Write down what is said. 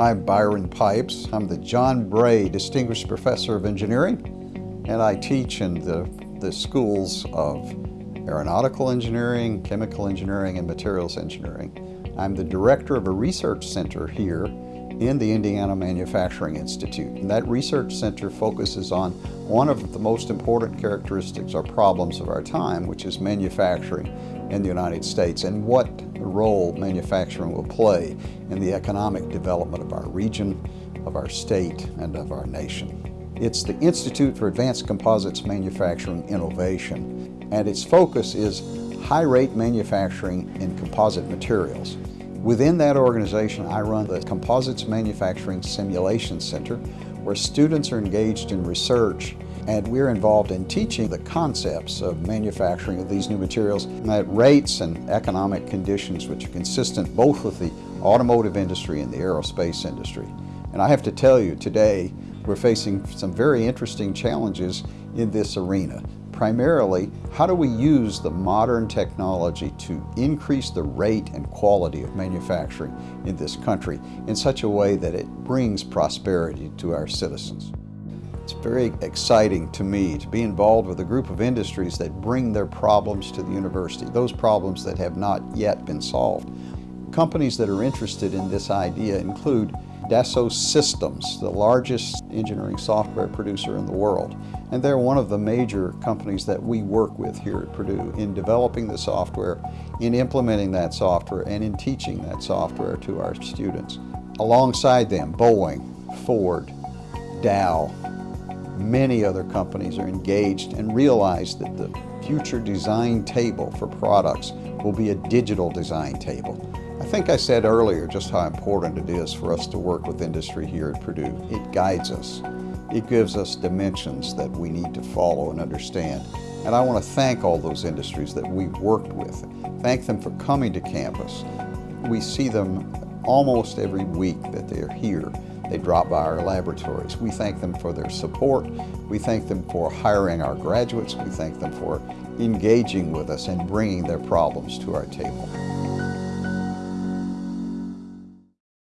I'm Byron Pipes. I'm the John Bray Distinguished Professor of Engineering, and I teach in the, the schools of aeronautical engineering, chemical engineering, and materials engineering. I'm the director of a research center here in the Indiana Manufacturing Institute. And that research center focuses on one of the most important characteristics or problems of our time, which is manufacturing in the United States and what role manufacturing will play in the economic development of our region, of our state, and of our nation. It's the Institute for Advanced Composites Manufacturing Innovation, and its focus is high-rate manufacturing in composite materials. Within that organization, I run the Composites Manufacturing Simulation Center, where students are engaged in research and we're involved in teaching the concepts of manufacturing of these new materials at rates and economic conditions which are consistent both with the automotive industry and the aerospace industry. And I have to tell you, today we're facing some very interesting challenges in this arena primarily, how do we use the modern technology to increase the rate and quality of manufacturing in this country in such a way that it brings prosperity to our citizens? It's very exciting to me to be involved with a group of industries that bring their problems to the university, those problems that have not yet been solved. Companies that are interested in this idea include Dassault Systems, the largest engineering software producer in the world. And they're one of the major companies that we work with here at Purdue in developing the software, in implementing that software, and in teaching that software to our students. Alongside them, Boeing, Ford, Dow, many other companies are engaged and realize that the future design table for products will be a digital design table. I think I said earlier just how important it is for us to work with industry here at Purdue. It guides us. It gives us dimensions that we need to follow and understand. And I want to thank all those industries that we've worked with. Thank them for coming to campus. We see them almost every week that they're here. They drop by our laboratories. We thank them for their support. We thank them for hiring our graduates. We thank them for engaging with us and bringing their problems to our table.